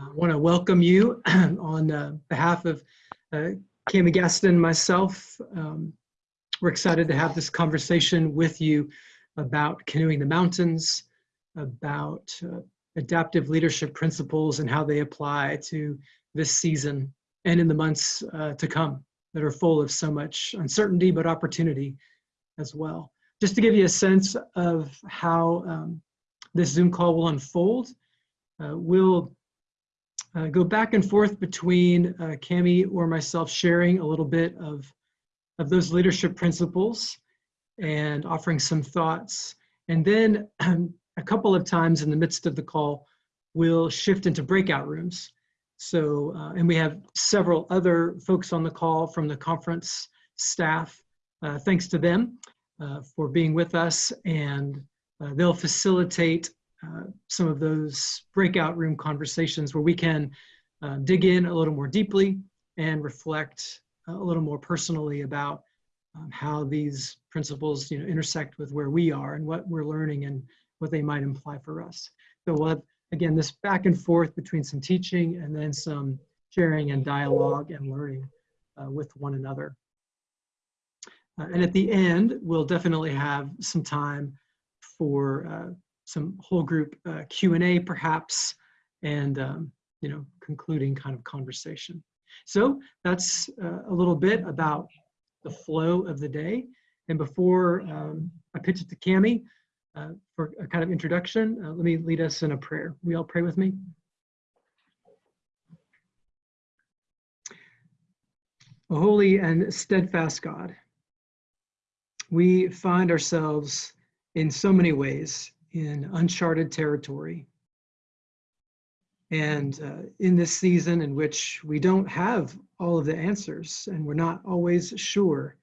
I want to welcome you on uh, behalf of uh, Gaston and myself. Um, we're excited to have this conversation with you about canoeing the mountains, about uh, adaptive leadership principles and how they apply to this season and in the months uh, to come that are full of so much uncertainty but opportunity as well. Just to give you a sense of how um, this Zoom call will unfold, uh, we'll uh, go back and forth between uh, Cami or myself sharing a little bit of, of those leadership principles and offering some thoughts. And then um, a couple of times in the midst of the call, we'll shift into breakout rooms. So, uh, and we have several other folks on the call from the conference staff. Uh, thanks to them uh, for being with us and uh, they'll facilitate uh, some of those breakout room conversations where we can uh, dig in a little more deeply and reflect a little more personally about um, how these principles you know, intersect with where we are and what we're learning and what they might imply for us. So we'll have, again, this back and forth between some teaching and then some sharing and dialogue and learning uh, with one another. Uh, and at the end, we'll definitely have some time for uh, some whole group uh, Q&A perhaps, and um, you know, concluding kind of conversation. So that's uh, a little bit about the flow of the day. And before um, I pitch it to Cami uh, for a kind of introduction, uh, let me lead us in a prayer. We all pray with me? Holy and steadfast God, we find ourselves in so many ways in uncharted territory. And uh, in this season in which we don't have all of the answers and we're not always sure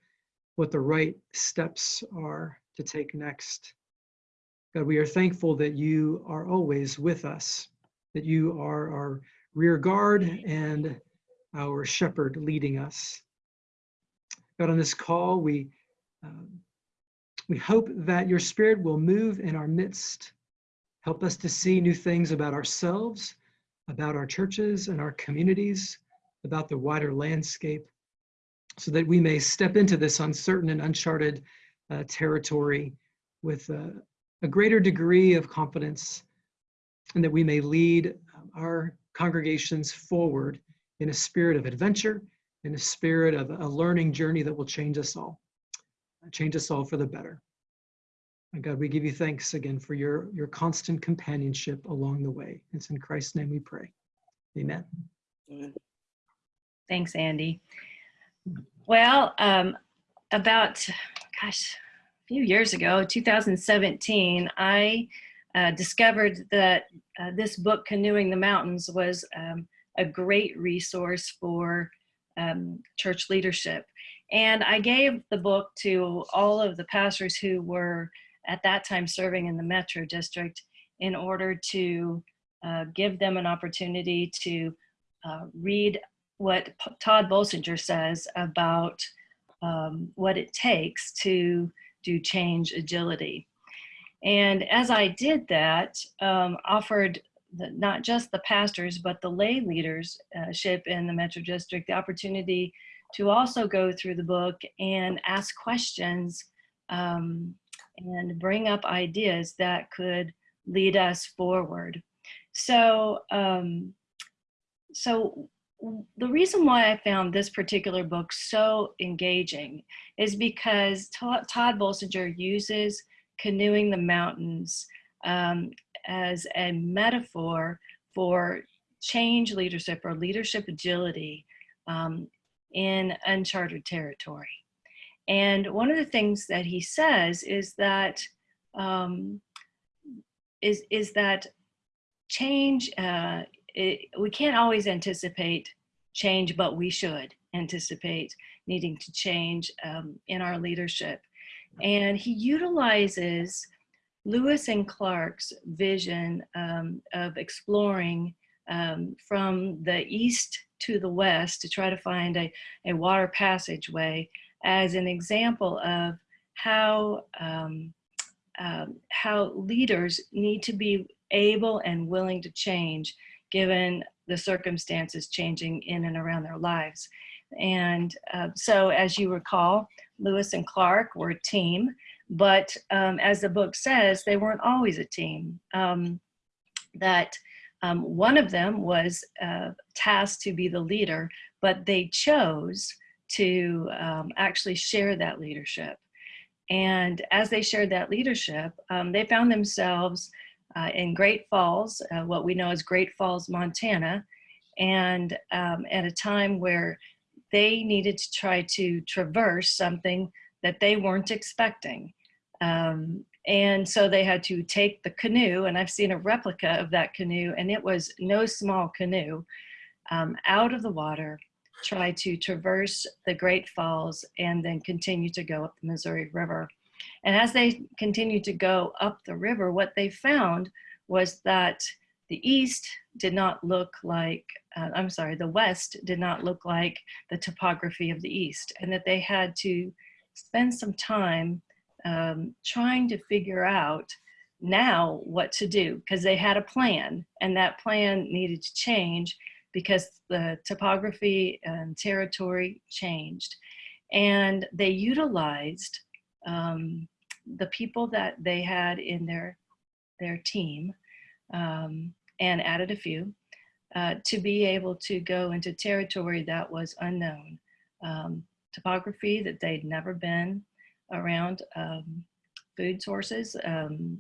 what the right steps are to take next. God, we are thankful that you are always with us, that you are our rear guard and our shepherd leading us. God, on this call, we um, we hope that your spirit will move in our midst. Help us to see new things about ourselves, about our churches and our communities, about the wider landscape, so that we may step into this uncertain and uncharted uh, territory with uh, a greater degree of confidence, and that we may lead um, our congregations forward in a spirit of adventure, in a spirit of a learning journey that will change us all change us all for the better. And God, we give you thanks again for your, your constant companionship along the way. It's in Christ's name we pray. Amen. Amen. Thanks, Andy. Well, um, about, gosh, a few years ago, 2017, I uh, discovered that uh, this book, Canoeing the Mountains, was um, a great resource for um, church leadership. And I gave the book to all of the pastors who were at that time serving in the Metro District in order to uh, give them an opportunity to uh, read what P Tod Bolsinger says about um, what it takes to do change agility. And as I did that, um, offered the, not just the pastors, but the lay leadership in the Metro District the opportunity to also go through the book and ask questions um, and bring up ideas that could lead us forward. So, um, so the reason why I found this particular book so engaging is because Tod Bolsinger uses canoeing the mountains um, as a metaphor for change leadership or leadership agility um, in uncharted territory. And one of the things that he says is that um, is is that change. Uh, it, we can't always anticipate change, but we should anticipate needing to change um, in our leadership. And he utilizes Lewis and Clark's vision um, of exploring um, from the east to the west to try to find a, a water passageway as an example of how, um, um, how leaders need to be able and willing to change given the circumstances changing in and around their lives. And uh, so, as you recall, Lewis and Clark were a team, but um, as the book says, they weren't always a team. Um, that um, one of them was uh, tasked to be the leader, but they chose to um, actually share that leadership. And as they shared that leadership, um, they found themselves uh, in Great Falls, uh, what we know as Great Falls, Montana, and um, at a time where they needed to try to traverse something that they weren't expecting. Um, and so they had to take the canoe, and I've seen a replica of that canoe, and it was no small canoe, um, out of the water, try to traverse the Great Falls, and then continue to go up the Missouri River. And as they continued to go up the river, what they found was that the east did not look like, uh, I'm sorry, the west did not look like the topography of the east, and that they had to spend some time um, trying to figure out now what to do because they had a plan and that plan needed to change because the topography and territory changed. And they utilized um, the people that they had in their, their team um, and added a few uh, to be able to go into territory that was unknown. Um, topography that they'd never been, around um, food sources um,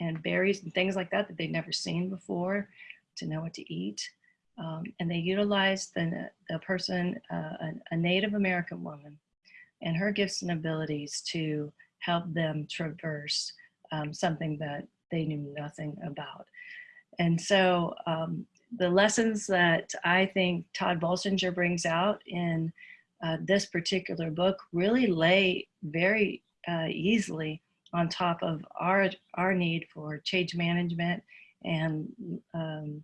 and berries and things like that that they'd never seen before to know what to eat. Um, and they utilized the, the person, uh, a, a Native American woman, and her gifts and abilities to help them traverse um, something that they knew nothing about. And so um, the lessons that I think Tod Bolsinger brings out in uh, this particular book really lay very uh, easily on top of our, our need for change management and um,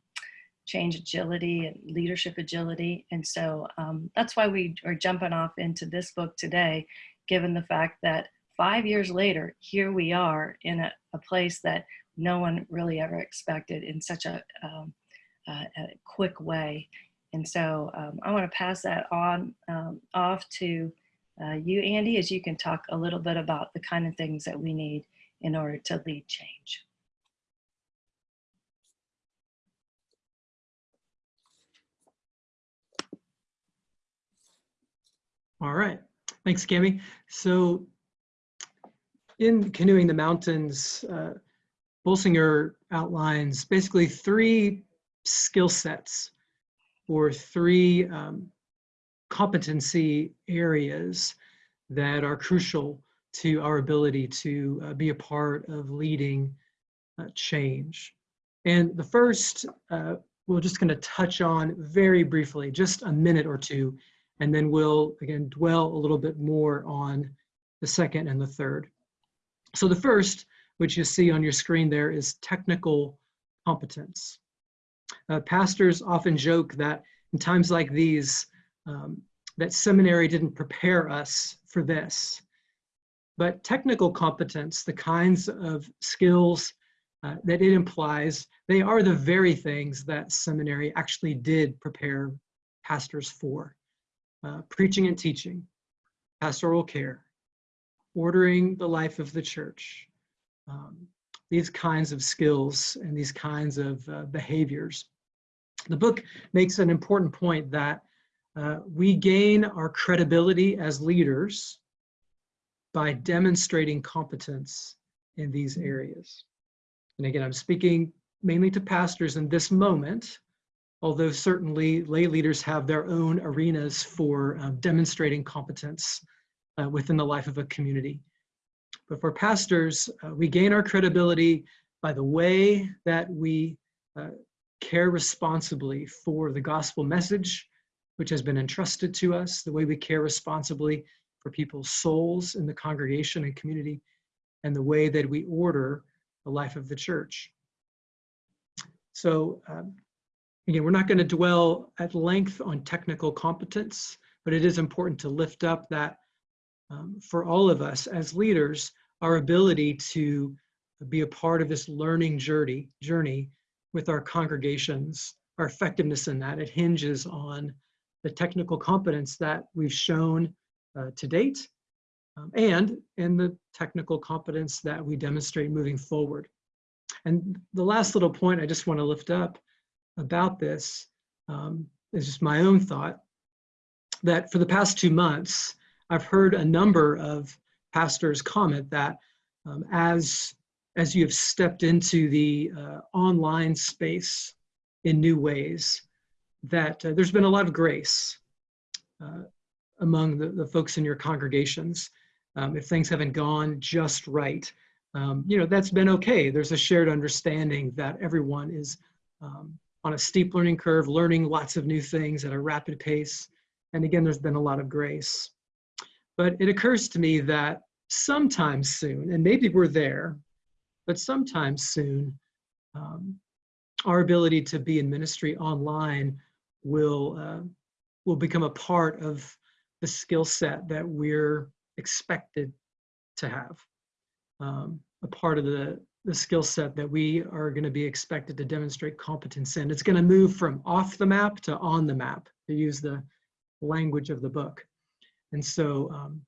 change agility and leadership agility. And so um, that's why we are jumping off into this book today, given the fact that five years later, here we are in a, a place that no one really ever expected in such a, um, a quick way. And so um, I want to pass that on um, off to uh, you, Andy, as you can talk a little bit about the kind of things that we need in order to lead change. All right, thanks, Cami. So in Canoeing the Mountains, uh, Bolsinger outlines basically three skill sets or three um, competency areas that are crucial to our ability to uh, be a part of leading uh, change. And the first, uh, we're just going to touch on very briefly, just a minute or two, and then we'll again dwell a little bit more on the second and the third. So the first, which you see on your screen there, is technical competence. Uh, pastors often joke that in times like these, um, that seminary didn't prepare us for this. But technical competence, the kinds of skills uh, that it implies, they are the very things that seminary actually did prepare pastors for. Uh, preaching and teaching, pastoral care, ordering the life of the church, um, these kinds of skills and these kinds of uh, behaviors. The book makes an important point that uh, we gain our credibility as leaders by demonstrating competence in these areas. And again, I'm speaking mainly to pastors in this moment, although certainly lay leaders have their own arenas for uh, demonstrating competence uh, within the life of a community. But for pastors, uh, we gain our credibility by the way that we uh, care responsibly for the gospel message which has been entrusted to us, the way we care responsibly for people's souls in the congregation and community, and the way that we order the life of the church. So um, again, we're not going to dwell at length on technical competence, but it is important to lift up that um, for all of us as leaders, our ability to be a part of this learning journey, journey with our congregations our effectiveness in that, it hinges on the technical competence that we've shown uh, to date um, and in the technical competence that we demonstrate moving forward. And the last little point I just want to lift up about this um, is just my own thought that for the past two months, I've heard a number of pastors comment that um, as, as you have stepped into the uh, online space in new ways, that uh, there's been a lot of grace uh, among the, the folks in your congregations. Um, if things haven't gone just right, um, you know, that's been okay. There's a shared understanding that everyone is um, on a steep learning curve, learning lots of new things at a rapid pace. And again, there's been a lot of grace. But it occurs to me that sometime soon, and maybe we're there, but sometime soon, um, our ability to be in ministry online will uh, will become a part of the skill set that we're expected to have. Um, a part of the, the skill set that we are going to be expected to demonstrate competence in. It's going to move from off the map to on the map, to use the language of the book. And so um,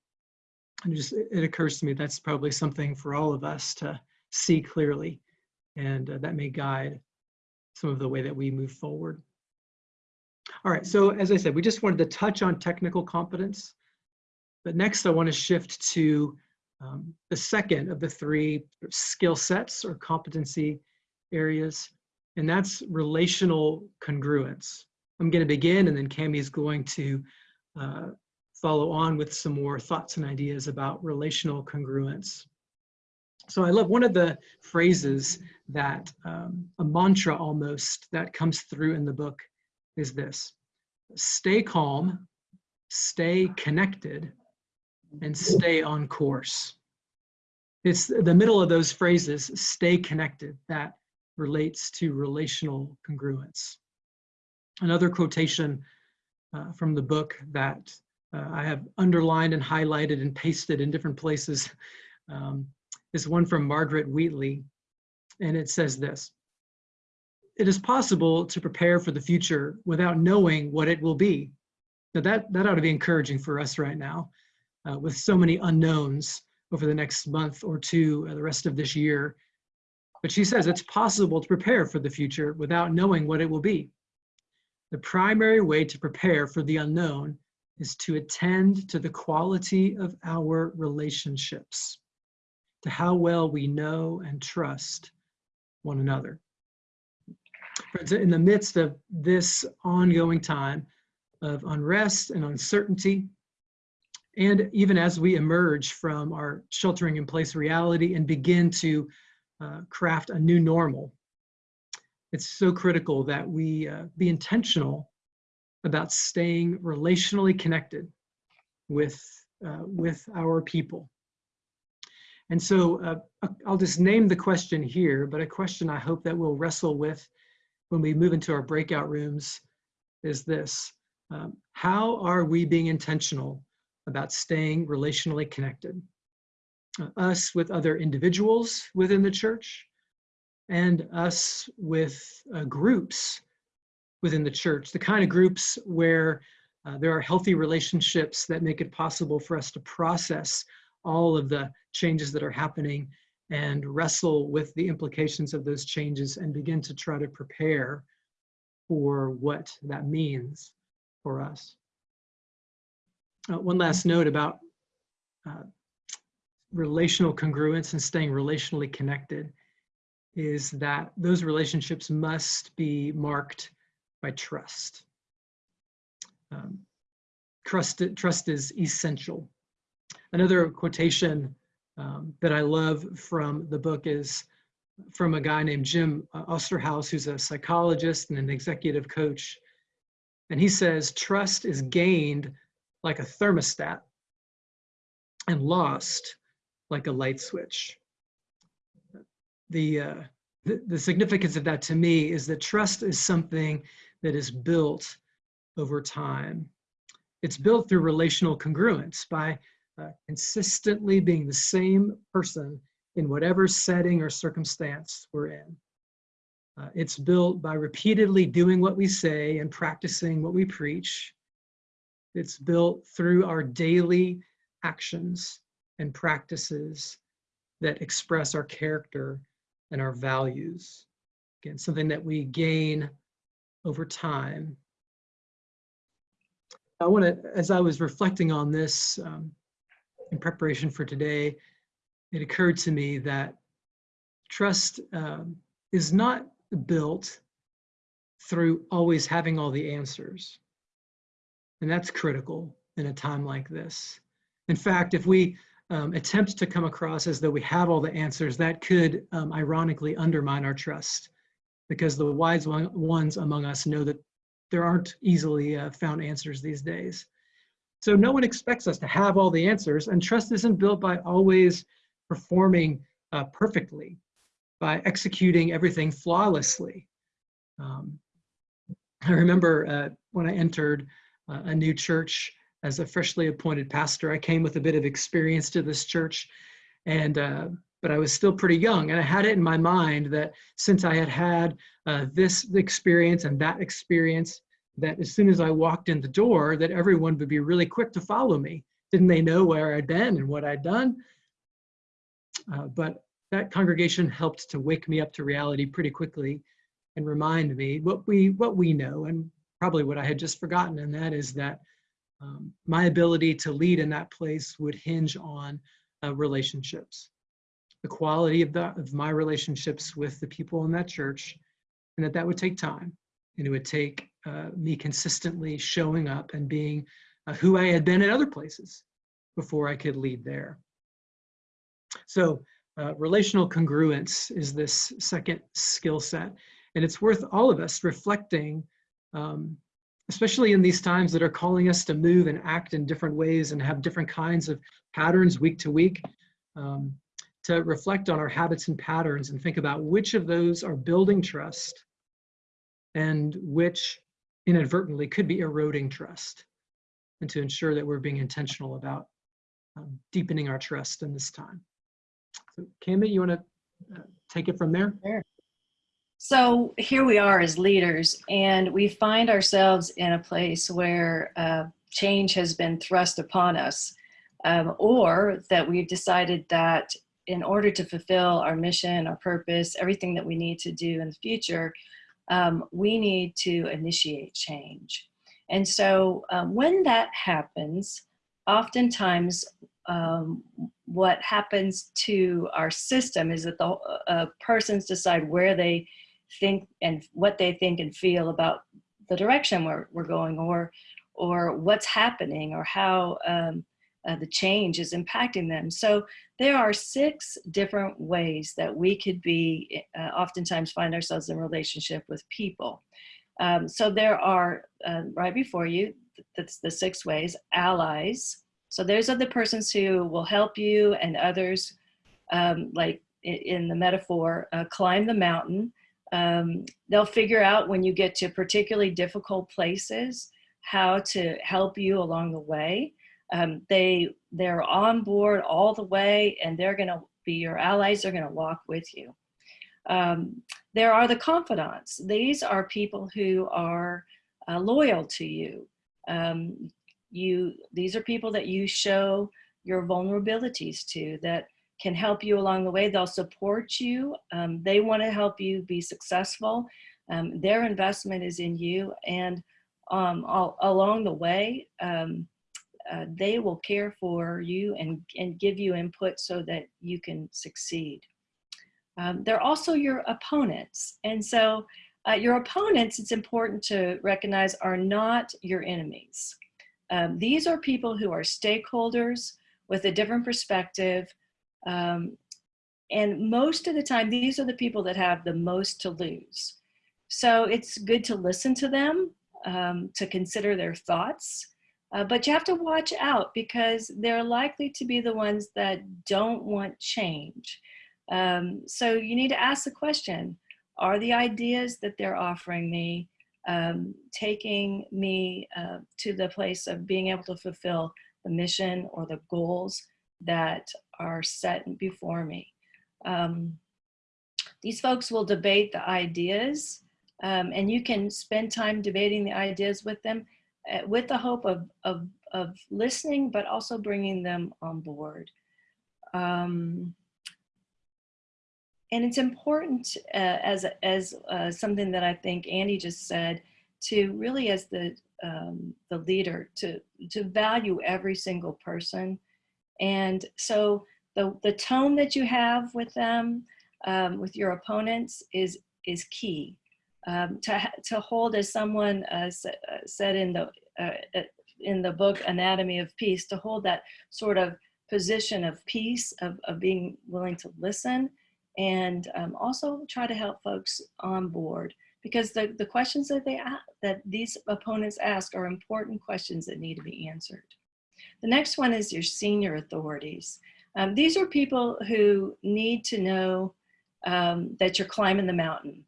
it just it occurs to me that's probably something for all of us to see clearly, and uh, that may guide some of the way that we move forward. All right, so as I said, we just wanted to touch on technical competence, but next I want to shift to um, the second of the three skill sets or competency areas, and that's relational congruence. I'm going to begin, and then Cami is going to uh, follow on with some more thoughts and ideas about relational congruence. So I love one of the phrases that um, a mantra almost that comes through in the book is this, stay calm, stay connected, and stay on course. It's the middle of those phrases, stay connected, that relates to relational congruence. Another quotation uh, from the book that uh, I have underlined and highlighted and pasted in different places um, is one from Margaret Wheatley, and it says this, it is possible to prepare for the future without knowing what it will be. Now that, that ought to be encouraging for us right now uh, with so many unknowns over the next month or two, uh, the rest of this year. But she says it's possible to prepare for the future without knowing what it will be. The primary way to prepare for the unknown is to attend to the quality of our relationships, to how well we know and trust one another. Friends, in the midst of this ongoing time of unrest and uncertainty, and even as we emerge from our sheltering in place reality and begin to uh, craft a new normal, it's so critical that we uh, be intentional about staying relationally connected with, uh, with our people. And so uh, I'll just name the question here, but a question I hope that we'll wrestle with when we move into our breakout rooms is this. Um, how are we being intentional about staying relationally connected. Uh, us with other individuals within the church and us with uh, groups within the church, the kind of groups where uh, there are healthy relationships that make it possible for us to process all of the changes that are happening and wrestle with the implications of those changes and begin to try to prepare for what that means for us. Uh, one last note about uh, relational congruence and staying relationally connected is that those relationships must be marked by trust. Um, trust, trust is essential. Another quotation um, that I love from the book is from a guy named Jim Osterhaus, who's a psychologist and an executive coach. And he says, trust is gained like a thermostat and lost like a light switch. The, uh, the, the significance of that to me is that trust is something that is built over time. It's built through relational congruence by uh, consistently being the same person in whatever setting or circumstance we're in. Uh, it's built by repeatedly doing what we say and practicing what we preach. It's built through our daily actions and practices that express our character and our values. Again, something that we gain over time. I want to, as I was reflecting on this um, in preparation for today, it occurred to me that trust um, is not built through always having all the answers. And that's critical in a time like this. In fact, if we um, attempt to come across as though we have all the answers, that could um, ironically undermine our trust because the wise one, ones among us know that there aren't easily uh, found answers these days. So no one expects us to have all the answers and trust isn't built by always performing uh, perfectly, by executing everything flawlessly. Um, I remember uh, when I entered uh, a new church as a freshly appointed pastor. I came with a bit of experience to this church, and uh, but I was still pretty young, and I had it in my mind that since I had had uh, this experience and that experience, that as soon as I walked in the door, that everyone would be really quick to follow me. Didn't they know where I'd been and what I'd done? Uh, but that congregation helped to wake me up to reality pretty quickly and remind me what we what we know and probably what I had just forgotten, and that is that um, my ability to lead in that place would hinge on uh, relationships, the quality of, the, of my relationships with the people in that church, and that that would take time, and it would take uh, me consistently showing up and being uh, who I had been at other places before I could lead there. So uh, relational congruence is this second skill set, and it's worth all of us reflecting um, especially in these times that are calling us to move and act in different ways and have different kinds of patterns week to week, um, to reflect on our habits and patterns and think about which of those are building trust and which inadvertently could be eroding trust and to ensure that we're being intentional about um, deepening our trust in this time. So Cami, you want to uh, take it from there? Sure. So here we are as leaders, and we find ourselves in a place where uh, change has been thrust upon us, um, or that we've decided that in order to fulfill our mission, our purpose, everything that we need to do in the future, um, we need to initiate change. And so um, when that happens, oftentimes um, what happens to our system is that the uh, persons decide where they think and what they think and feel about the direction we're, we're going or or what's happening or how um, uh, the change is impacting them. So there are six different ways that we could be, uh, oftentimes find ourselves in relationship with people. Um, so there are, uh, right before you, that's the six ways, allies. So those are the persons who will help you and others, um, like in the metaphor, uh, climb the mountain um, they'll figure out when you get to particularly difficult places how to help you along the way. Um, they, they're on board all the way and they're gonna be your allies, they're gonna walk with you. Um, there are the confidants. These are people who are uh, loyal to you. Um, you. These are people that you show your vulnerabilities to, that can help you along the way. They'll support you. Um, they want to help you be successful. Um, their investment is in you. And um, all, along the way, um, uh, they will care for you and, and give you input so that you can succeed. Um, they're also your opponents. And so uh, your opponents, it's important to recognize, are not your enemies. Um, these are people who are stakeholders with a different perspective um, and most of the time, these are the people that have the most to lose. So it's good to listen to them, um, to consider their thoughts, uh, but you have to watch out because they're likely to be the ones that don't want change. Um, so you need to ask the question, are the ideas that they're offering me um, taking me uh, to the place of being able to fulfill the mission or the goals that are set before me. Um, these folks will debate the ideas um, and you can spend time debating the ideas with them with the hope of, of, of listening, but also bringing them on board. Um, and it's important uh, as, as uh, something that I think Andy just said, to really as the, um, the leader, to, to value every single person. And so the, the tone that you have with them, um, with your opponents is, is key. Um, to, to hold as someone uh, said in the, uh, in the book Anatomy of Peace, to hold that sort of position of peace, of, of being willing to listen, and um, also try to help folks on board because the, the questions that they that these opponents ask are important questions that need to be answered. The next one is your senior authorities. Um, these are people who need to know um, that you're climbing the mountain.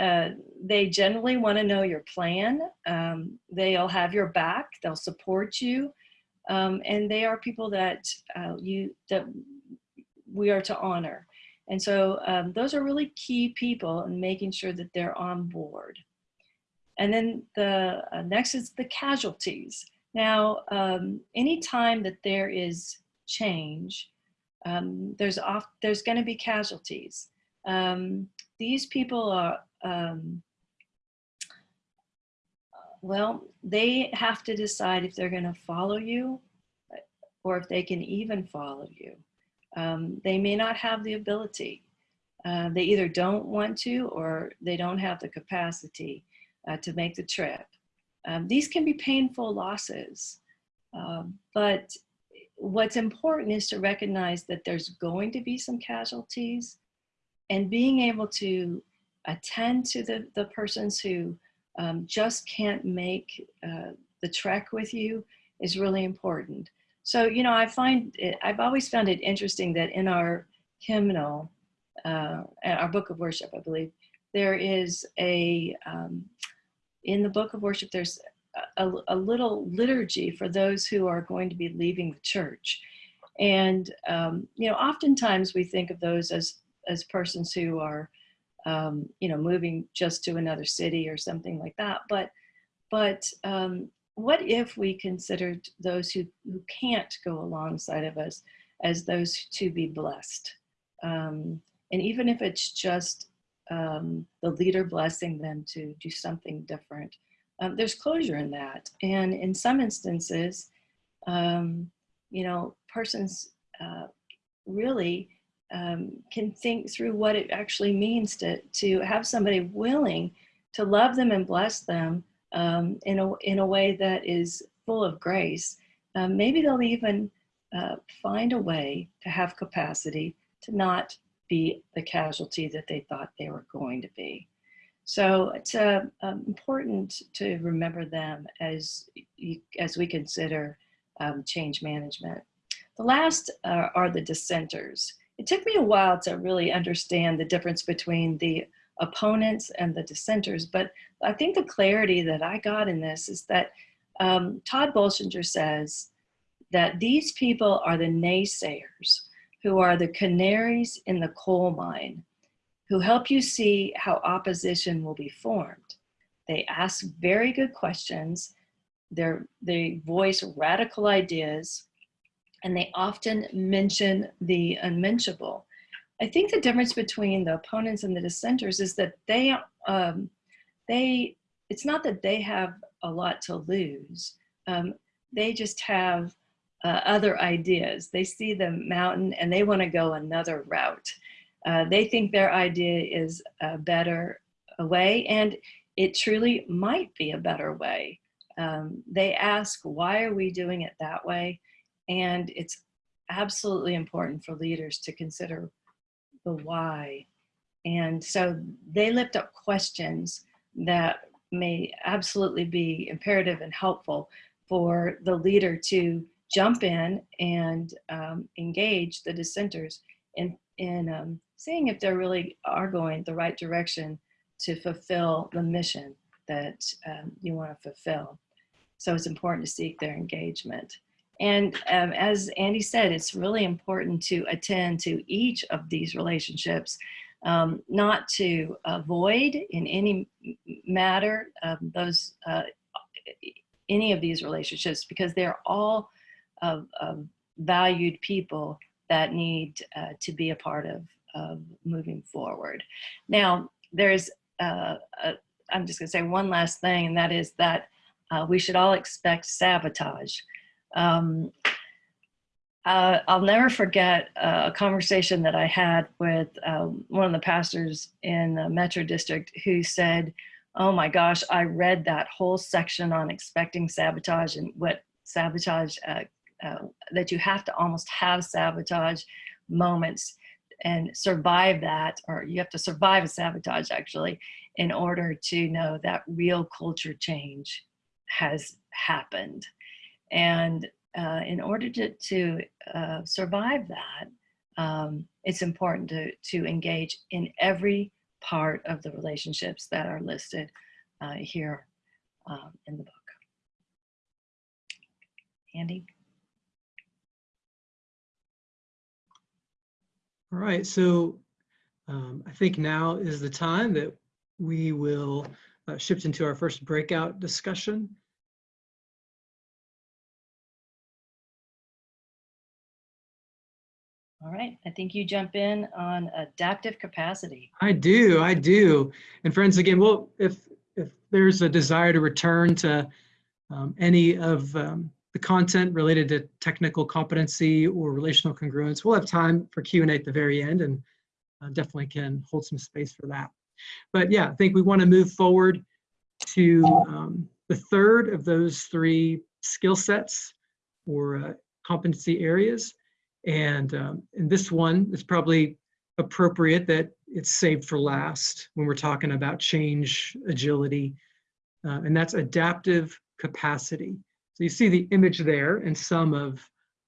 Uh, they generally want to know your plan. Um, they'll have your back. They'll support you, um, and they are people that uh, you that we are to honor. And so um, those are really key people in making sure that they're on board. And then the uh, next is the casualties. Now, um, anytime that there is change, um, there's off, there's going to be casualties. Um, these people are, um, well, they have to decide if they're going to follow you or if they can even follow you. Um, they may not have the ability. Uh, they either don't want to or they don't have the capacity uh, to make the trip. Um, these can be painful losses, uh, but what's important is to recognize that there's going to be some casualties and being able to attend to the, the persons who um, just can't make uh, the trek with you is really important. So, you know, I find it, I've always found it interesting that in our hymnal, uh, our book of worship, I believe, there is a, um, in the book of worship, there's a, a, little liturgy for those who are going to be leaving the church. And, um, you know, oftentimes we think of those as, as persons who are, um, you know, moving just to another city or something like that. But, but um, what if we considered those who, who can't go alongside of us as those to be blessed? Um, and even if it's just um, the leader blessing them to do something different, um, there's closure in that. And in some instances, um, you know, persons uh, really um, can think through what it actually means to, to have somebody willing to love them and bless them um, in, a, in a way that is full of grace, um, maybe they'll even uh, find a way to have capacity to not be the casualty that they thought they were going to be. So it's uh, important to remember them as, you, as we consider um, change management. The last uh, are the dissenters. It took me a while to really understand the difference between the opponents and the dissenters. But I think the clarity that I got in this is that um, Tod Bolsinger says that these people are the naysayers who are the canaries in the coal mine who help you see how opposition will be formed. They ask very good questions. They're, they voice radical ideas and they often mention the unmentionable. I think the difference between the opponents and the dissenters is that they, um, they, it's not that they have a lot to lose. Um, they just have uh, other ideas. They see the mountain and they want to go another route. Uh, they think their idea is a better way and it truly might be a better way. Um, they ask, why are we doing it that way? And it's absolutely important for leaders to consider the why. And so they lift up questions that may absolutely be imperative and helpful for the leader to jump in and um, engage the dissenters in, in um, seeing if they really are going the right direction to fulfill the mission that um, you want to fulfill. So it's important to seek their engagement. And um, as Andy said, it's really important to attend to each of these relationships um, not to avoid in any matter um, those uh, any of these relationships because they're all of, of valued people that need uh, to be a part of, of moving forward. Now, there's, uh, a, I'm just going to say one last thing, and that is that uh, we should all expect sabotage. Um, uh, I'll never forget uh, a conversation that I had with um, one of the pastors in the Metro District who said, Oh my gosh, I read that whole section on expecting sabotage and what sabotage, uh, uh, that you have to almost have sabotage moments and survive that, or you have to survive a sabotage actually, in order to know that real culture change has happened. And uh, in order to, to uh, survive that, um, it's important to, to engage in every part of the relationships that are listed uh, here um, in the book. Andy? All right, so um, I think now is the time that we will uh, shift into our first breakout discussion. All right, I think you jump in on adaptive capacity. I do, I do. And friends, again, well, if if there's a desire to return to um, any of um, the content related to technical competency or relational congruence, we'll have time for Q&A at the very end and uh, definitely can hold some space for that. But yeah, I think we want to move forward to um, the third of those three skill sets or uh, competency areas. And um, in this one, it's probably appropriate that it's saved for last when we're talking about change, agility, uh, and that's adaptive capacity. So you see the image there and some of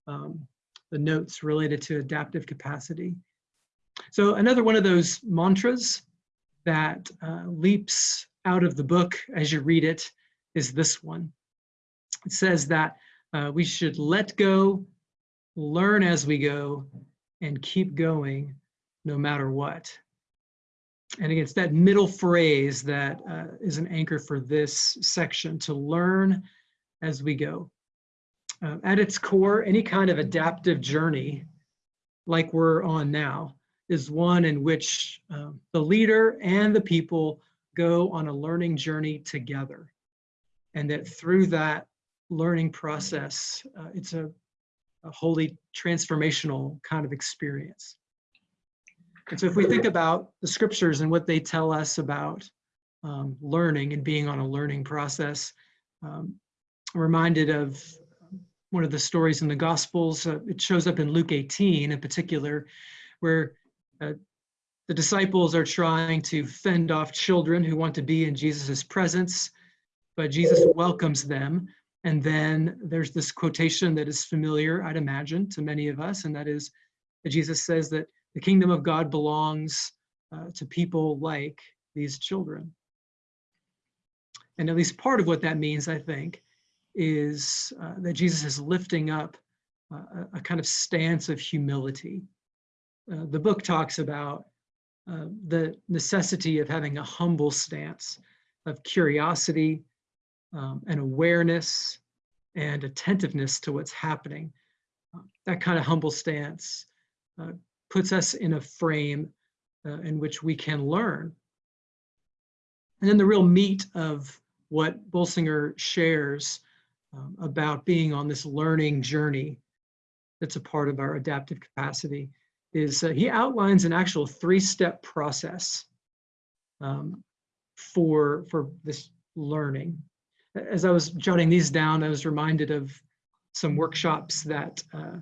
um, the notes related to adaptive capacity. So another one of those mantras that uh, leaps out of the book as you read it is this one. It says that uh, we should let go, learn as we go, and keep going no matter what. And again, it's that middle phrase that uh, is an anchor for this section, to learn as we go. Uh, at its core, any kind of adaptive journey like we're on now is one in which uh, the leader and the people go on a learning journey together. And that through that learning process, uh, it's a, a wholly transformational kind of experience. And so if we think about the scriptures and what they tell us about um, learning and being on a learning process, um, I'm reminded of one of the stories in the Gospels. Uh, it shows up in Luke 18 in particular, where uh, the disciples are trying to fend off children who want to be in Jesus's presence, but Jesus welcomes them. And then there's this quotation that is familiar, I'd imagine, to many of us, and that is that Jesus says that the kingdom of God belongs uh, to people like these children. And at least part of what that means, I think, is uh, that Jesus is lifting up uh, a, kind of stance of humility. Uh, the book talks about uh, the necessity of having a humble stance of curiosity um, and awareness and attentiveness to what's happening. Uh, that kind of humble stance uh, puts us in a frame uh, in which we can learn. And then the real meat of what Bolsinger shares um, about being on this learning journey that's a part of our adaptive capacity is he outlines an actual three-step process um, for, for this learning. As I was jotting these down, I was reminded of some workshops that uh,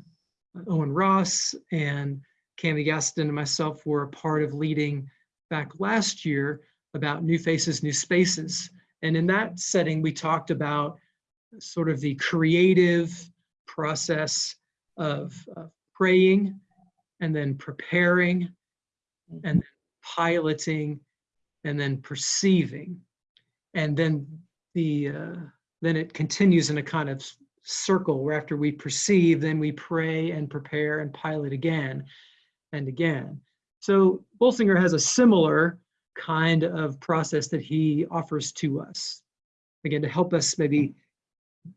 Owen Ross and Cami Gaston and myself were a part of leading back last year about new faces, new spaces. And in that setting, we talked about sort of the creative process of uh, praying and then preparing and then piloting and then perceiving. And then the uh, then it continues in a kind of circle where after we perceive, then we pray and prepare and pilot again and again. So Bolsinger has a similar kind of process that he offers to us. Again, to help us maybe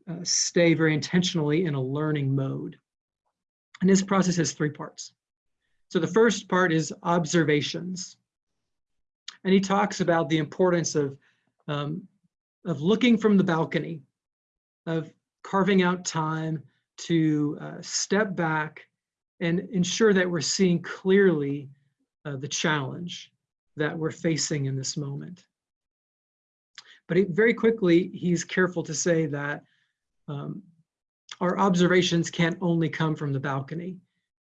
uh, stay very intentionally in a learning mode. And this process has three parts. So the first part is observations. And he talks about the importance of, um, of looking from the balcony, of carving out time to uh, step back and ensure that we're seeing clearly uh, the challenge that we're facing in this moment. But he, very quickly, he's careful to say that um, our observations can't only come from the balcony,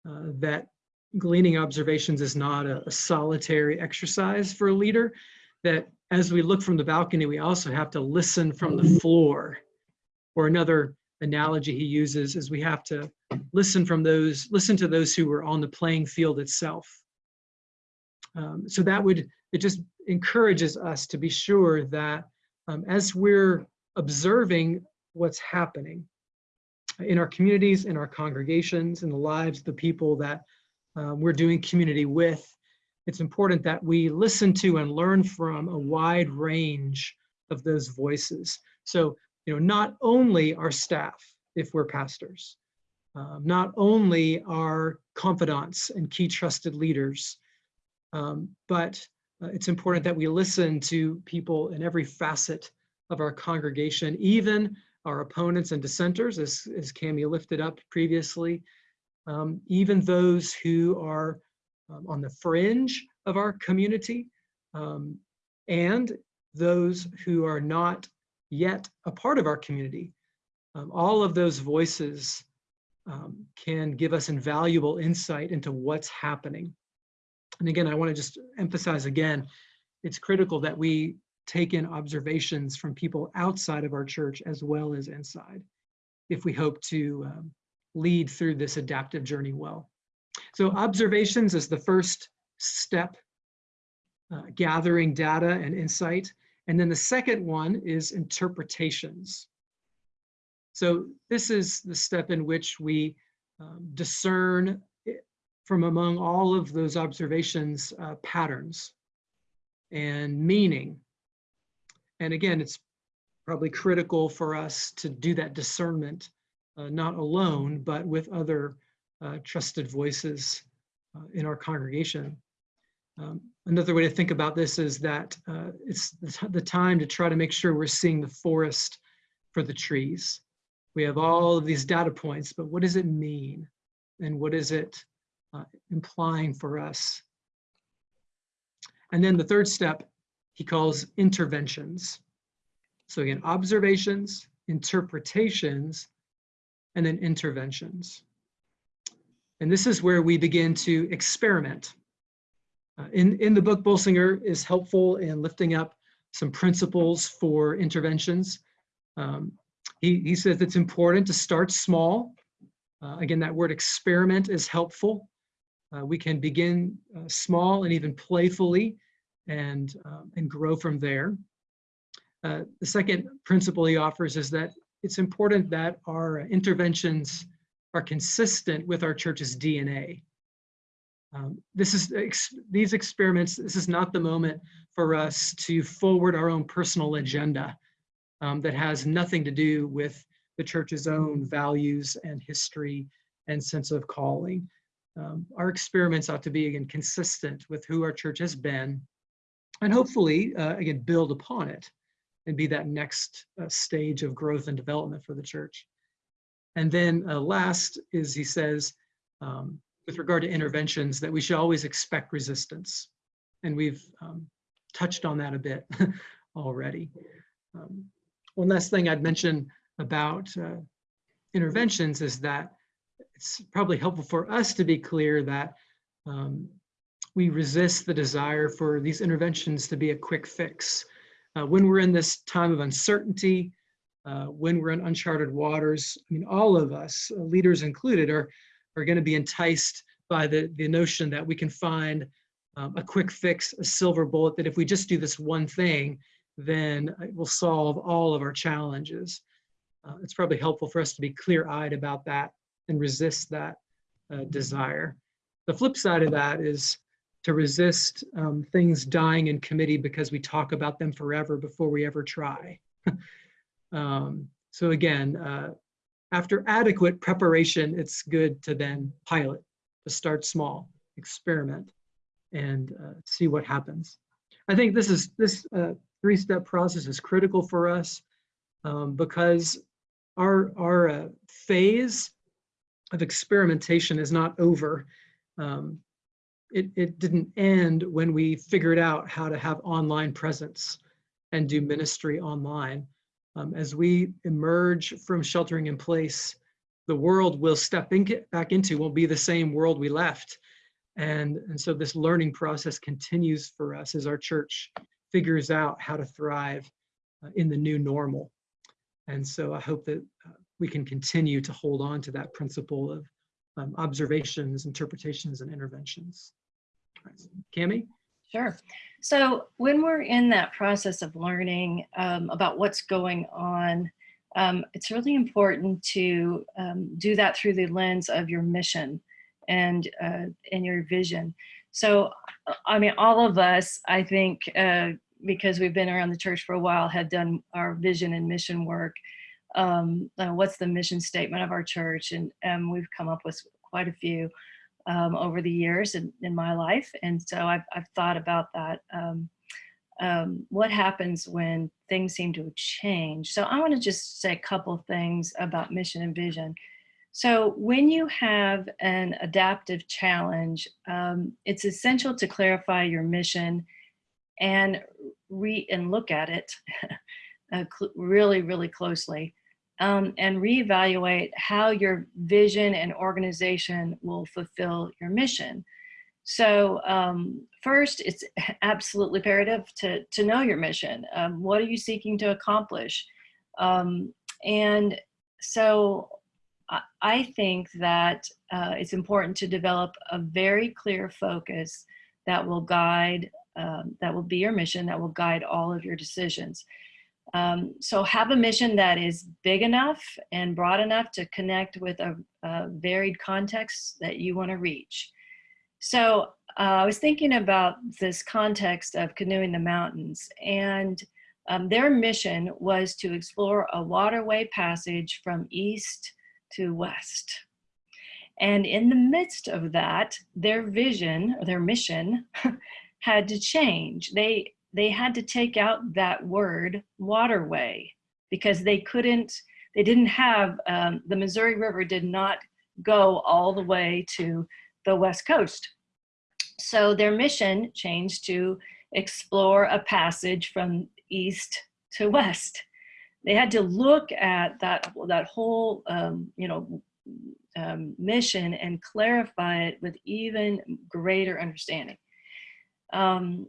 uh, that gleaning observations is not a, a, solitary exercise for a leader, that as we look from the balcony, we also have to listen from the floor. Or another analogy he uses is we have to listen from those, listen to those who were on the playing field itself. Um, so that would, it just encourages us to be sure that um, as we're observing what's happening in our communities, in our congregations, in the lives of the people that uh, we're doing community with, it's important that we listen to and learn from a wide range of those voices. So, you know, not only our staff, if we're pastors, um, not only our confidants and key trusted leaders, um, but uh, it's important that we listen to people in every facet of our congregation, even our opponents and dissenters, as, as Cami lifted up previously, um, even those who are um, on the fringe of our community, um, and those who are not yet a part of our community. Um, all of those voices um, can give us invaluable insight into what's happening. And again, I want to just emphasize again, it's critical that we take in observations from people outside of our church as well as inside if we hope to um, lead through this adaptive journey well. So observations is the first step, uh, gathering data and insight. And then the second one is interpretations. So this is the step in which we um, discern from among all of those observations uh, patterns and meaning. And again, it's probably critical for us to do that discernment, uh, not alone, but with other trusted voices uh, in our congregation. Um, another way to think about this is that uh, it's the time to try to make sure we're seeing the forest for the trees. We have all of these data points, but what does it mean? And what is it uh, implying for us. And then the third step he calls interventions. So again, observations, interpretations, and then interventions. And this is where we begin to experiment. Uh, in, in the book, Bolsinger is helpful in lifting up some principles for interventions. Um, he, he says it's important to start small. Uh, again, that word experiment is helpful. Uh, we can begin uh, small and even playfully and, um, and grow from there. Uh, the second principle he offers is that it's important that our interventions are consistent with our church's DNA. Um, this is ex these experiments, this is not the moment for us to forward our own personal agenda um, that has nothing to do with the church's own values and history and sense of calling um, our experiments ought to be, again, consistent with who our church has been, and hopefully, uh, again, build upon it and be that next uh, stage of growth and development for the church. And then uh, last is he says, um, with regard to interventions, that we should always expect resistance. And we've um, touched on that a bit already. Um, one last thing I'd mention about uh, interventions is that it's probably helpful for us to be clear that um, we resist the desire for these interventions to be a quick fix. Uh, when we're in this time of uncertainty, uh, when we're in uncharted waters, I mean, all of us, uh, leaders included, are, are going to be enticed by the, the notion that we can find um, a quick fix, a silver bullet, that if we just do this one thing, then it will solve all of our challenges. Uh, it's probably helpful for us to be clear-eyed about that and resist that uh, desire. The flip side of that is to resist um, things dying in committee because we talk about them forever before we ever try. um, so again, uh, after adequate preparation, it's good to then pilot, to start small, experiment, and uh, see what happens. I think this is this uh, three-step process is critical for us um, because our our uh, phase of experimentation is not over. Um, it, it didn't end when we figured out how to have online presence and do ministry online. Um, as we emerge from sheltering in place, the world we'll step in, back into won't be the same world we left. And, and so this learning process continues for us as our church figures out how to thrive uh, in the new normal. And so I hope that uh, we can continue to hold on to that principle of um, observations, interpretations, and interventions. Cami? Sure. So when we're in that process of learning um, about what's going on, um, it's really important to um, do that through the lens of your mission and uh, and your vision. So, I mean, all of us, I think, uh, because we've been around the church for a while, had done our vision and mission work. Um, uh, what's the mission statement of our church? And um, we've come up with quite a few um, over the years in, in my life. And so I've, I've thought about that. Um, um, what happens when things seem to change? So I want to just say a couple things about mission and vision. So when you have an adaptive challenge, um, it's essential to clarify your mission and re and look at it uh, really, really closely um, and reevaluate how your vision and organization will fulfill your mission. So um, first, it's absolutely imperative to, to know your mission. Um, what are you seeking to accomplish? Um, and so I, think that uh, it's important to develop a very clear focus that will guide, um, that will be your mission, that will guide all of your decisions. Um, so have a mission that is big enough and broad enough to connect with a, a varied context that you want to reach. So uh, I was thinking about this context of canoeing the mountains and um, their mission was to explore a waterway passage from east to west. And in the midst of that, their vision, or their mission, had to change. They they had to take out that word waterway because they couldn't, they didn't have, um, the Missouri River did not go all the way to the West Coast. So their mission changed to explore a passage from east to west. They had to look at that, that whole, um, you know, um, mission and clarify it with even greater understanding. Um,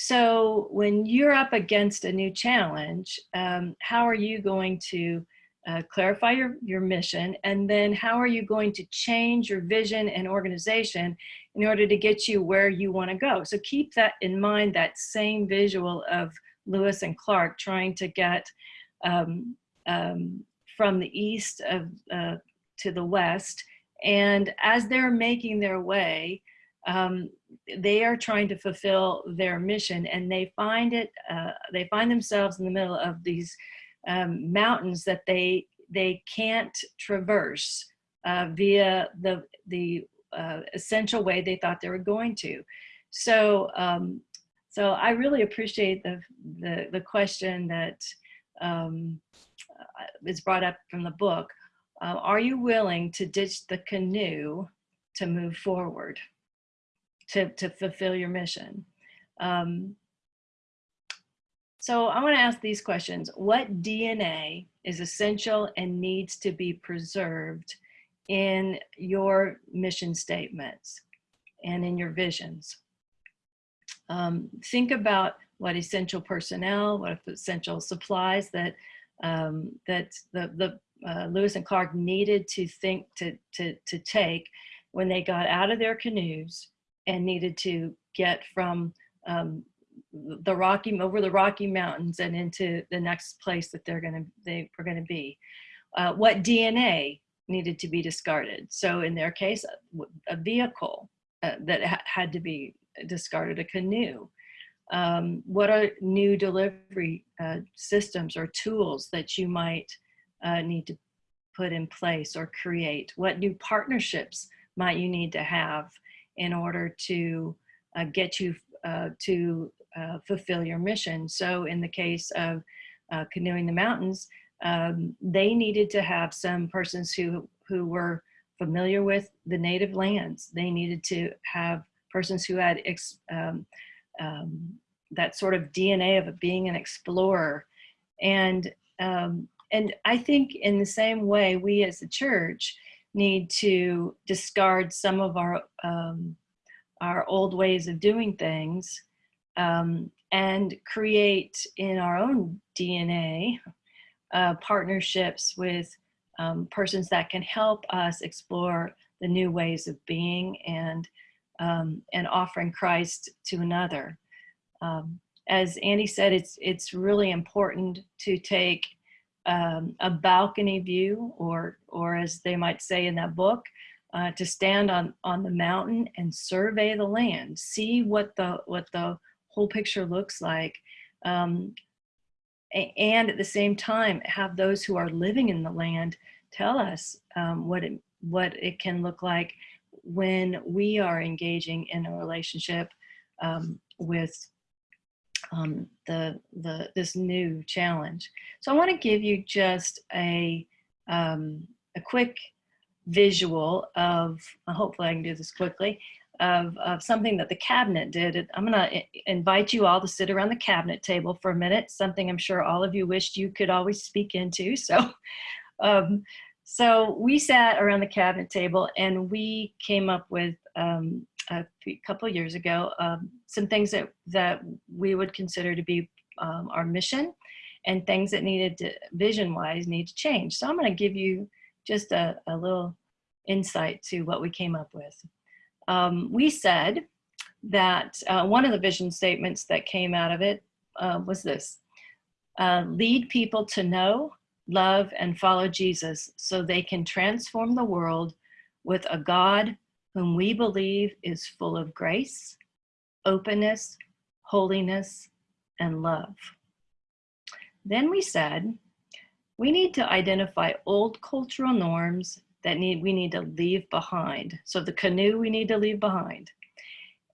so when you're up against a new challenge, um, how are you going to uh, clarify your, your mission? And then how are you going to change your vision and organization in order to get you where you wanna go? So keep that in mind, that same visual of Lewis and Clark trying to get um, um, from the east of, uh, to the west. And as they're making their way, um, they are trying to fulfill their mission and they find it, uh, they find themselves in the middle of these um, mountains that they, they can't traverse uh, via the, the uh, essential way they thought they were going to. So, um, so I really appreciate the, the, the question that um, uh, is brought up from the book. Uh, are you willing to ditch the canoe to move forward? To, to fulfill your mission. Um, so I want to ask these questions. What DNA is essential and needs to be preserved in your mission statements and in your visions? Um, think about what essential personnel, what essential supplies that um, that the, the uh, Lewis and Clark needed to think to, to, to take when they got out of their canoes and needed to get from um, the Rocky over the Rocky Mountains and into the next place that they're gonna they were gonna be. Uh, what DNA needed to be discarded? So in their case, a, vehicle uh, that ha had to be discarded, a canoe. Um, what are new delivery uh, systems or tools that you might uh, need to put in place or create? What new partnerships might you need to have in order to uh, get you uh, to uh, fulfill your mission? So in the case of uh, Canoeing the Mountains, um, they needed to have some persons who, who were familiar with the native lands. They needed to have persons who had um, um, that sort of DNA of being an explorer. And, um, and I think in the same way, we as a church need to discard some of our, um, our old ways of doing things um, and create in our own DNA uh, partnerships with um, persons that can help us explore the new ways of being and um, and offering Christ to another. Um, as Andy said, it's it's really important to take um, a balcony view, or or as they might say in that book, uh, to stand on on the mountain and survey the land, see what the what the whole picture looks like, um, and at the same time have those who are living in the land tell us um, what it what it can look like when we are engaging in a relationship um, with um, the the this new challenge. So I want to give you just a um, a quick visual of hopefully I can do this quickly of, of something that the cabinet did. I'm going to invite you all to sit around the cabinet table for a minute, something I'm sure all of you wished you could always speak into. So, um, so we sat around the cabinet table and we came up with um, a couple years ago um, some things that, that we would consider to be um, our mission and things that needed to, vision-wise, need to change. So I'm going to give you just a, a little insight to what we came up with um, we said that uh, one of the vision statements that came out of it uh, was this, uh, lead people to know, love, and follow Jesus so they can transform the world with a God whom we believe is full of grace, openness, holiness, and love. Then we said, we need to identify old cultural norms that need we need to leave behind. So the canoe we need to leave behind.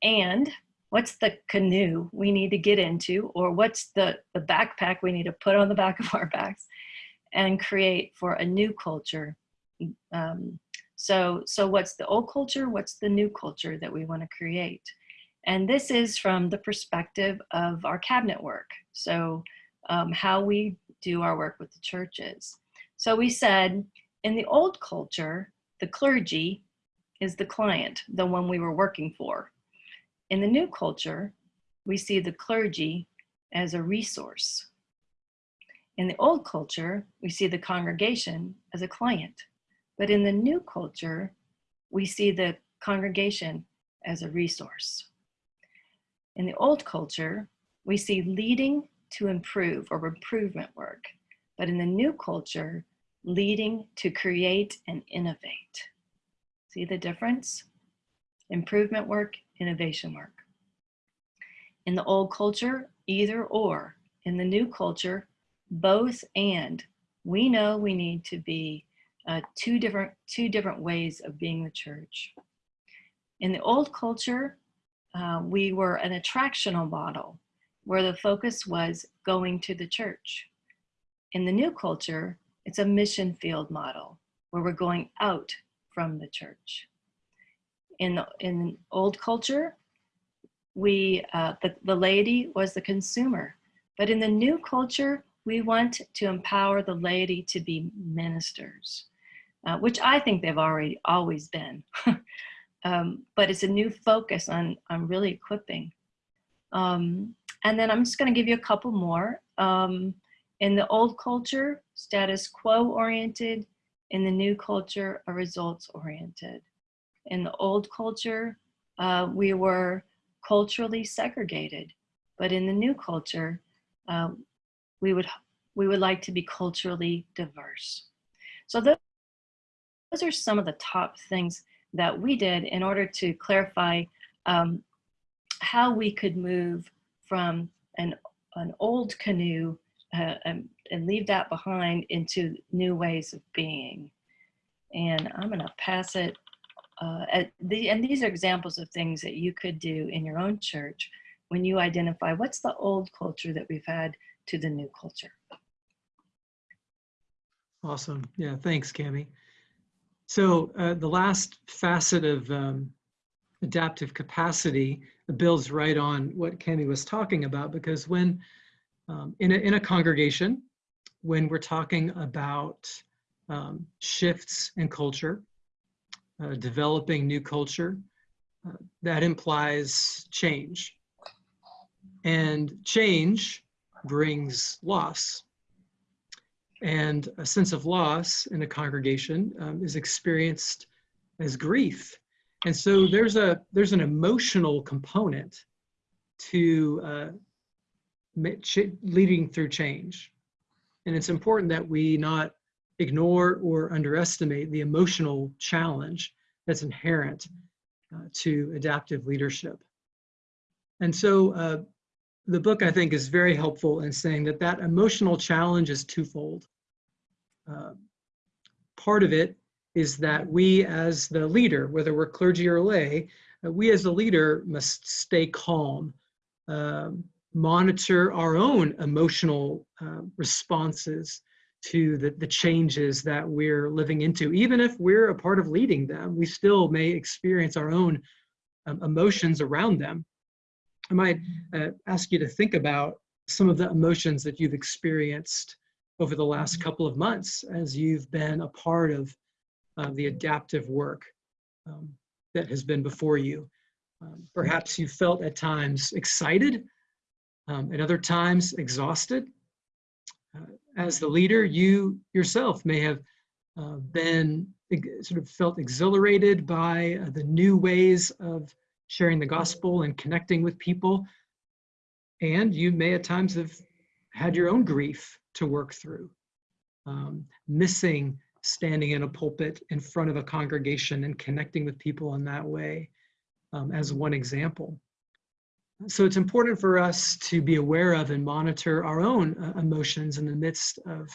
And what's the canoe we need to get into or what's the, the backpack we need to put on the back of our backs and create for a new culture. Um, so, so what's the old culture? What's the new culture that we want to create? And this is from the perspective of our cabinet work. So um, how we do our work with the churches. So we said, in the old culture, the clergy is the client, the one we were working for. In the new culture, we see the clergy as a resource. In the old culture, we see the congregation as a client. But in the new culture, we see the congregation as a resource. In the old culture, we see leading to improve or improvement work. But in the new culture, leading to create and innovate. See the difference? Improvement work, innovation work. In the old culture, either or. In the new culture, both and. We know we need to be uh, two different two different ways of being the church. In the old culture, uh, we were an attractional model where the focus was going to the church. In the new culture, it's a mission field model where we're going out from the church. In, in old culture, we, uh, the, the laity was the consumer. But in the new culture, we want to empower the laity to be ministers, uh, which I think they've already always been. um, but it's a new focus on, on really equipping. Um, and then I'm just gonna give you a couple more. Um, in the old culture, status quo oriented. In the new culture, a results oriented. In the old culture, uh, we were culturally segregated, but in the new culture, uh, we would we would like to be culturally diverse. So those, those are some of the top things that we did in order to clarify um, how we could move from an, an old canoe uh, and, and leave that behind into new ways of being. And I'm going to pass it. Uh, at the, and these are examples of things that you could do in your own church when you identify what's the old culture that we've had to the new culture. Awesome. Yeah, thanks, Cami. So uh, the last facet of um, adaptive capacity builds right on what Cami was talking about because when um, in, a, in a congregation, when we're talking about um, shifts in culture, uh, developing new culture, uh, that implies change. And change brings loss. And a sense of loss in a congregation um, is experienced as grief. And so there's a there's an emotional component to uh, leading through change. And it's important that we not ignore or underestimate the emotional challenge that's inherent uh, to adaptive leadership. And so uh, the book, I think, is very helpful in saying that that emotional challenge is twofold. Uh, part of it is that we as the leader, whether we're clergy or lay, uh, we as the leader must stay calm, um, monitor our own emotional uh, responses to the, the changes that we're living into. Even if we're a part of leading them, we still may experience our own um, emotions around them. I might uh, ask you to think about some of the emotions that you've experienced over the last couple of months as you've been a part of uh, the adaptive work um, that has been before you. Um, perhaps you felt at times excited, um, at other times exhausted. Uh, as the leader, you yourself may have uh, been sort of felt exhilarated by uh, the new ways of sharing the gospel and connecting with people. And you may at times have had your own grief to work through, um, missing standing in a pulpit in front of a congregation and connecting with people in that way um, as one example. So it's important for us to be aware of and monitor our own uh, emotions in the midst of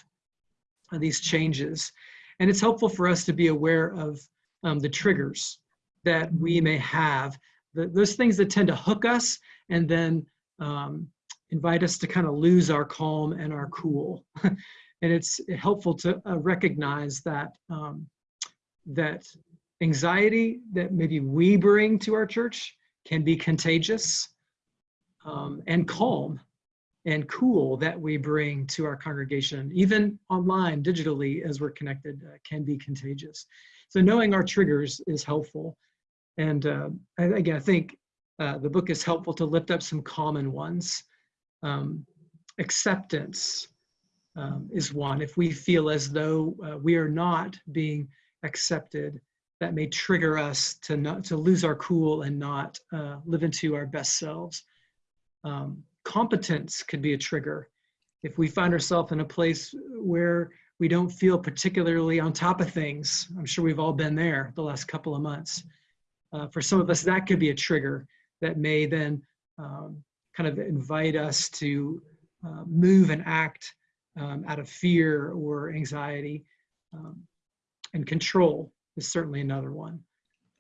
these changes. And it's helpful for us to be aware of um, the triggers that we may have the, those things that tend to hook us and then um, invite us to kind of lose our calm and our cool. and it's helpful to uh, recognize that um, that anxiety that maybe we bring to our church can be contagious um, and calm and cool that we bring to our congregation, even online, digitally, as we're connected, uh, can be contagious. So knowing our triggers is helpful. And uh, again, I think uh, the book is helpful to lift up some common ones. Um, acceptance um, is one. If we feel as though uh, we are not being accepted, that may trigger us to not to lose our cool and not uh, live into our best selves. Um, competence could be a trigger. If we find ourselves in a place where we don't feel particularly on top of things, I'm sure we've all been there the last couple of months uh, for some of us, that could be a trigger that may then um, kind of invite us to uh, move and act um, out of fear or anxiety. Um, and control is certainly another one.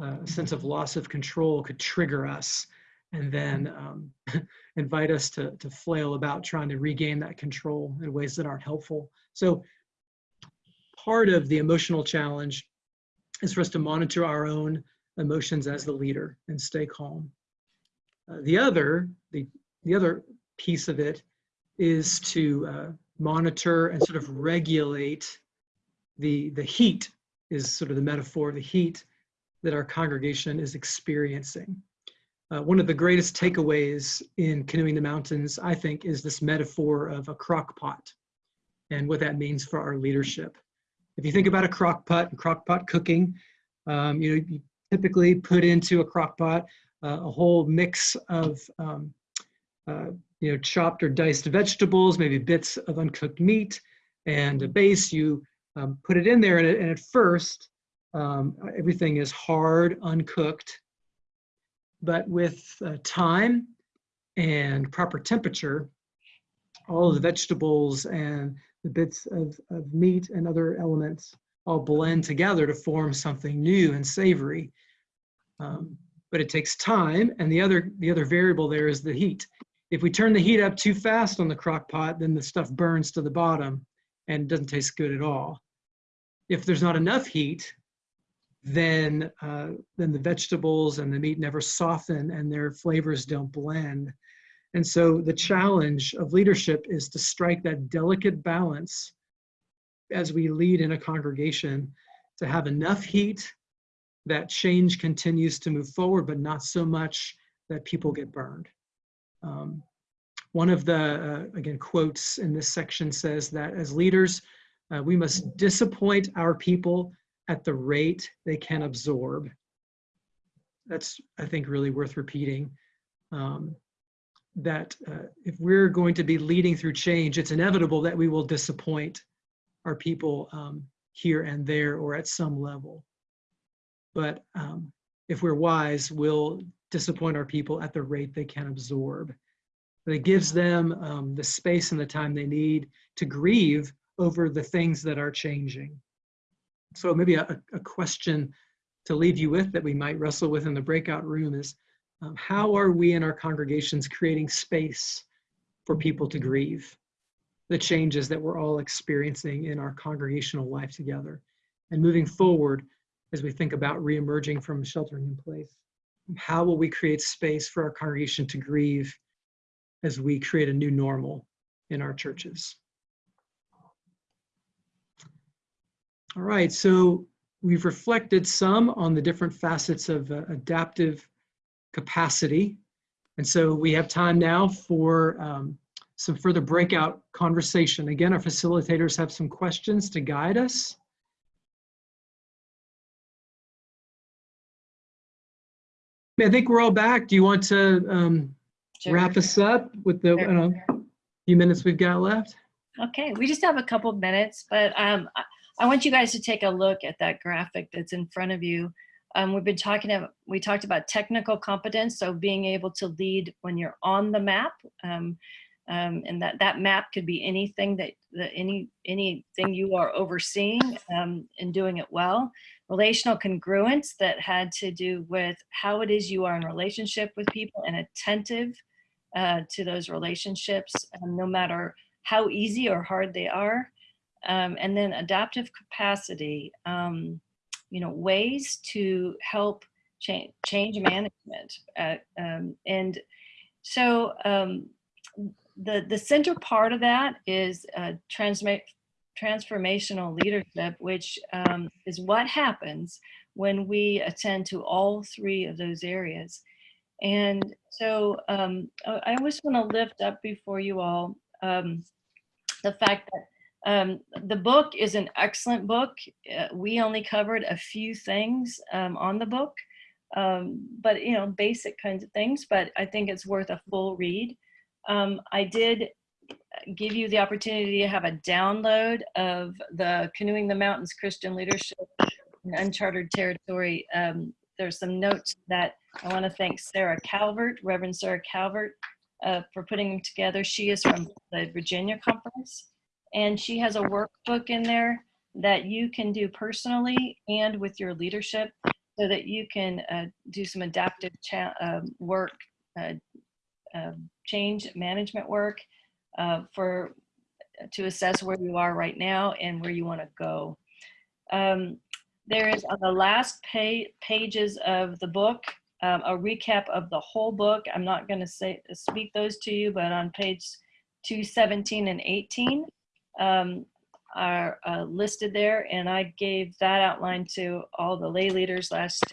Uh, a sense of loss of control could trigger us and then um, invite us to, to flail about trying to regain that control in ways that aren't helpful. So part of the emotional challenge is for us to monitor our own emotions as the leader and stay calm. Uh, the other, the, the other piece of it is to uh, monitor and sort of regulate the, the heat is sort of the metaphor, the heat that our congregation is experiencing. Uh, one of the greatest takeaways in Canoeing the Mountains, I think, is this metaphor of a crock pot and what that means for our leadership. If you think about a crock pot and crock pot cooking, um, you know, you typically put into a crock pot uh, a whole mix of um, you know chopped or diced vegetables, maybe bits of uncooked meat, and a base. You um, put it in there, and, and, at first Um, everything is hard, uncooked. But with uh, time and proper temperature, all the vegetables and the bits of, of meat and other elements all blend together to form something new and savory. Um, but it takes time, and the other the other variable there is the heat. If we turn the heat up too fast on the crock pot, then the stuff burns to the bottom and doesn't taste good at all. If there's not enough heat, then uh, then the vegetables and the meat never soften and their flavors don't blend. And so the challenge of leadership is to strike that delicate balance as we lead in a congregation to have enough heat that change continues to move forward, but not so much that people get burned. Um, one of the, uh, again, quotes in this section says that as leaders, uh, we must disappoint our people at the rate they can absorb. That's, I think, really worth repeating. Um, that uh, if we're going to be leading through change, it's inevitable that we will disappoint our people um, here and there or at some level. But um, if we're wise, we'll disappoint our people at the rate they can absorb. But it gives them um, the space and the time they need to grieve over the things that are changing. So maybe a, a question to leave you with that we might wrestle with in the breakout room is, um, how are we in our congregations creating space for people to grieve the changes that we're all experiencing in our congregational life together? And moving forward, as we think about reemerging from sheltering in place, how will we create space for our congregation to grieve as we create a new normal in our churches? All right, so we've reflected some on the different facets of uh, adaptive capacity. And so we have time now for um, some further breakout conversation. Again, our facilitators have some questions to guide us. I think we're all back. Do you want to um, Sure. wrap us up with the don't know, few minutes we've got left? Okay, we just have a couple of minutes, but um, I- I want you guys to take a look at that graphic that's in front of you. Um, we've been talking about, we talked about technical competence, so being able to lead when you're on the map. Um, um, and that, that map could be anything that, that any, anything you are overseeing um, and doing it well. Relational congruence that had to do with how it is you are in relationship with people and attentive uh, to those relationships, um, no matter how easy or hard they are. Um, and then adaptive capacity, um, you know, ways to help change, change management. Uh, um, and so um, the, the center part of that is uh, transformational leadership, which um, is what happens when we attend to all three of those areas. And so um, I always want to lift up before you all um, the fact that um, the book is an excellent book. Uh, we only covered a few things um, on the book, um, but you know, basic kinds of things, but I think it's worth a full read. I did give you the opportunity to have a download of the Canoeing the Mountains Christian Leadership in Uncharted Territory. Um, there's some notes that I want to thank Sarah Calvert, Reverend Sarah Calvert, uh, for putting them together. She is from the Virginia Conference and she has a workbook in there that you can do personally and with your leadership so that you can uh, do some adaptive um, work, uh, um, change management work uh, for to assess where you are right now and where you want to go. Um, there is on the last pa- pages of the book um, a recap of the whole book. I'm not going to say speak those to you, but on page 217 and 18 um, are uh, listed there, and I gave that outline to all the lay leaders last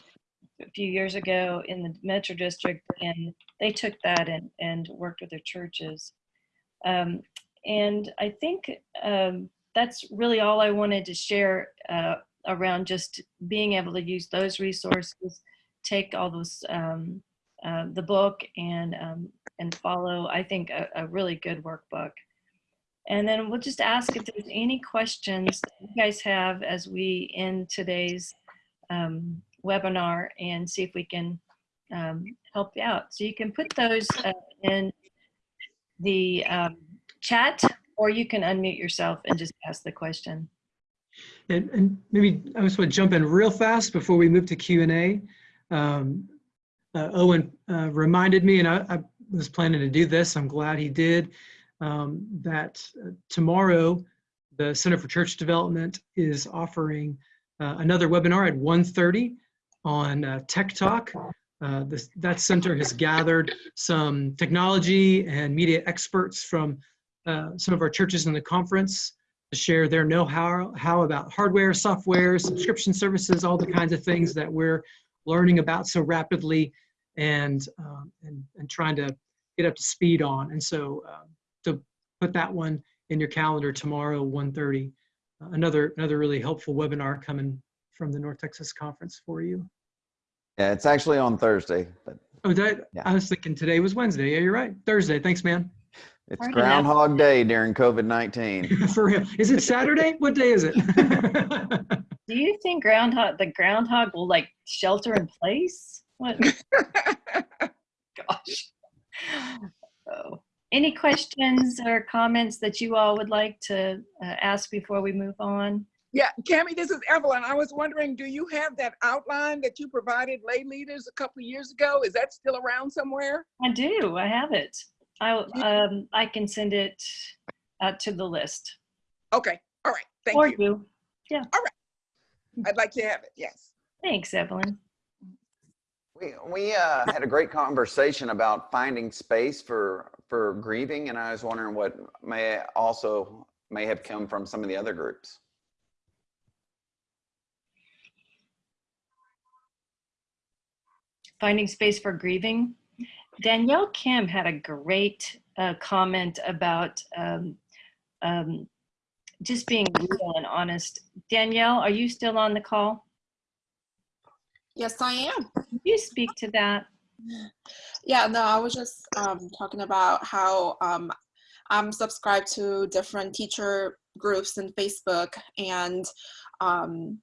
a few years ago in the Metro District, and they took that and, and worked with their churches. Um, and I think um, that's really all I wanted to share uh, around just being able to use those resources, take all those, um, uh, the book and, um, and follow, I think, a, a really good workbook. And then we'll just ask if there's any questions you guys have as we end today's um, webinar and see if we can um, help you out. So you can put those uh, in the um, chat or you can unmute yourself and just ask the question. And, and maybe I just want to jump in real fast before we move to Q and A. Um, uh, Owen uh, reminded me, and I, I was planning to do this. I'm glad he did. Um, that uh, tomorrow, the Center for Church Development is offering uh, another webinar at 1:30 on uh, Tech Talk. Uh, this, that center has gathered some technology and media experts from uh, some of our churches in the conference to share their know-how how about hardware, software, subscription services, all the kinds of things that we're learning about so rapidly and um, and, and trying to get up to speed on. And so um, to put that one in your calendar tomorrow, 1.30, uh, another another really helpful webinar coming from the North Texas Conference for you. Yeah, it's actually on Thursday, but Oh, that, Yeah. I was thinking today was Wednesday. Yeah, you're right. Thursday. Thanks, man. it's Hard enough. Groundhog Day during COVID-19. For real. Is it Saturday? What day is it? Do you think groundhog, the groundhog will like shelter in place? What? Gosh. Oh. Any questions or comments that you all would like to uh, ask before we move on? Yeah, Cami, this is Evelyn. I was wondering, do you have that outline that you provided lay leaders a couple of years ago? Is that still around somewhere? I do. I have it. I um I can send it out to the list. Okay, all right, thank or you. you. Yeah. All right. I'd like to have it, yes. Thanks, Evelyn. We, we uh, had a great conversation about finding space for, for grieving, and I was wondering what may also may have come from some of the other groups. Finding space for grieving. Danielle Kim had a great uh, comment about um, um, just being real and honest. Danielle, are you still on the call? Yes, I am. Can you speak to that? Yeah, no, I was just um, talking about how um, I'm subscribed to different teacher groups in Facebook, and um,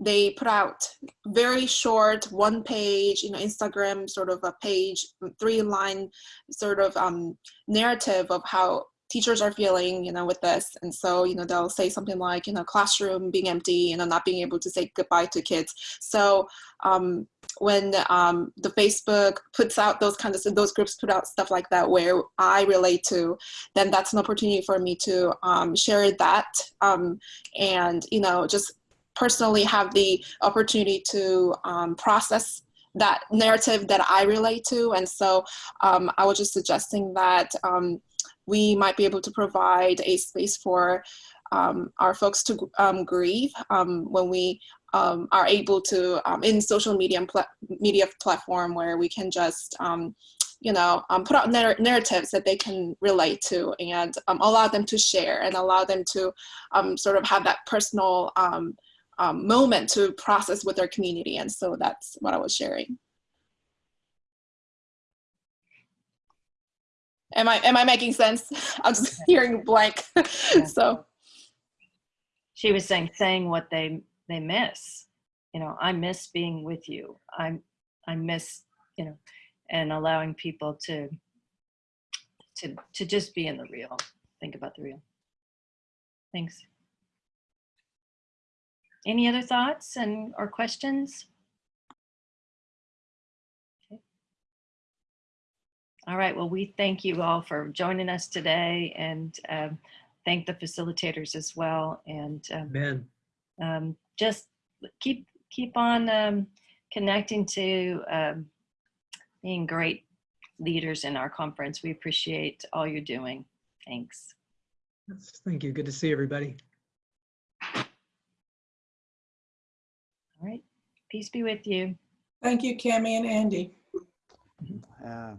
they put out very short, one page, you know, Instagram sort of a page, three line sort of um, narrative of how teachers are feeling, you know, with this. And so, you know, they'll say something like, you know, classroom being empty, you know, not being able to say goodbye to kids. So um, when um, the Facebook puts out those kinds of those groups put out stuff like that where I relate to, then that's an opportunity for me to um, share that um, and you know just personally have the opportunity to um, process that narrative that I relate to. And so um, I was just suggesting that um, we might be able to provide a space for um, our folks to um, grieve um, when we are able to in social media pla- media platform where we can just you know um, put out narr- narratives that they can relate to and um, allow them to share and allow them to um, sort of have that personal um, moment to process with their community and so that's what i was sharing am i am i making sense i'm just hearing blank so She was saying saying what they they miss. You know, I miss being with you. I I miss you know, and allowing people to to to just be in the real. Think about the real. Thanks. Any other thoughts and or questions? Okay. All right. Well, we thank you all for joining us today, and um, thank the facilitators as well. And um, um, just keep keep on um, connecting to um, being great leaders in our conference. We appreciate all you're doing. Thanks. that's- thank you. Good to see everybody. All right. Peace be with you. Thank you, Cami and Andy. Uh,